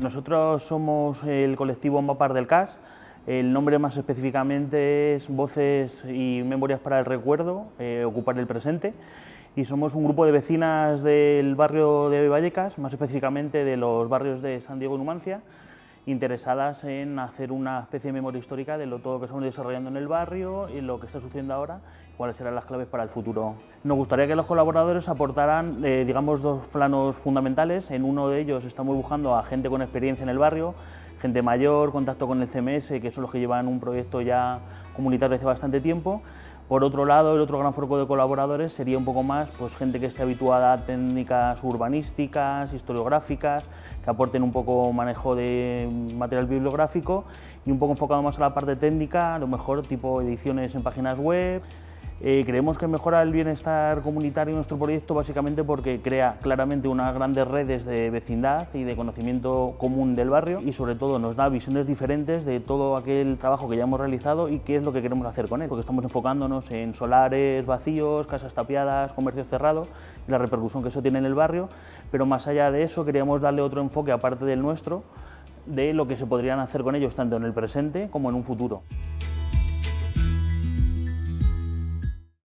Nosotros somos el colectivo Mapar del CAS, el nombre más específicamente es Voces y Memorias para el Recuerdo, eh, Ocupar el Presente, y somos un grupo de vecinas del barrio de Vallecas, más específicamente de los barrios de San Diego y Numancia, interesadas en hacer una especie de memoria histórica de lo, todo lo que estamos desarrollando en el barrio y lo que está sucediendo ahora, cuáles serán las claves para el futuro. Nos gustaría que los colaboradores aportaran, eh, digamos, dos planos fundamentales. En uno de ellos estamos buscando a gente con experiencia en el barrio, gente mayor, contacto con el CMS, que son los que llevan un proyecto ya comunitario hace bastante tiempo, por otro lado, el otro gran foco de colaboradores sería un poco más pues, gente que esté habituada a técnicas urbanísticas, historiográficas, que aporten un poco manejo de material bibliográfico y un poco enfocado más a la parte técnica, a lo mejor tipo ediciones en páginas web, eh, creemos que mejora el bienestar comunitario en nuestro proyecto básicamente porque crea claramente unas grandes redes de vecindad y de conocimiento común del barrio y sobre todo nos da visiones diferentes de todo aquel trabajo que ya hemos realizado y qué es lo que queremos hacer con él, porque estamos enfocándonos en solares vacíos, casas tapiadas, comercio cerrado y la repercusión que eso tiene en el barrio, pero más allá de eso queríamos darle otro enfoque aparte del nuestro de lo que se podrían hacer con ellos tanto en el presente como en un futuro.